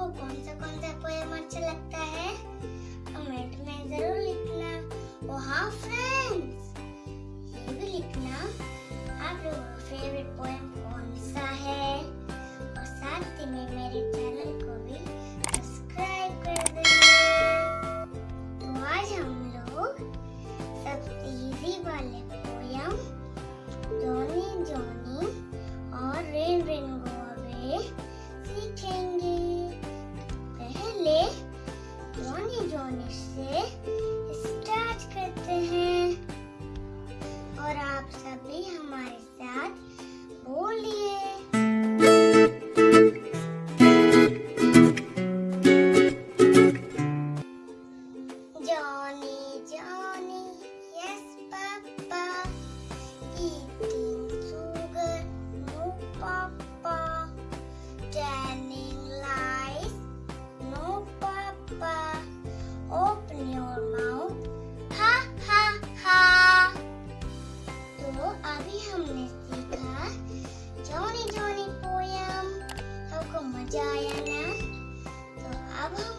आपको कौन सा कौन सा पोएम अच्छा लगता है? कमेंट में ज़रूर लिखना। ओ हाँ फ्रेंड्स ये भी लिखना। आप लोगों का फेवरेट पोएम कौन सा है? और साथ ही में मेरे चैनल को भी Johnny, Johnny, yes, Papa. Eating sugar, no, Papa. Telling lies, no, Papa. Open your mouth, ha ha ha. तो अभी हमने सीखा जॉनी जॉनी पोयम आपको मजा आया ना तो अब हम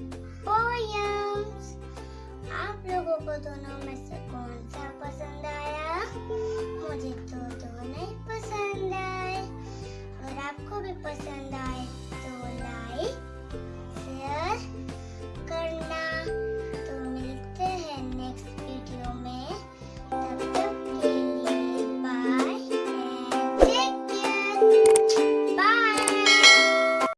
को दोनों में से कौन सा पसंद आया? मुझे तो दोनों ही पसंद आए। और आपको भी पसंद आए।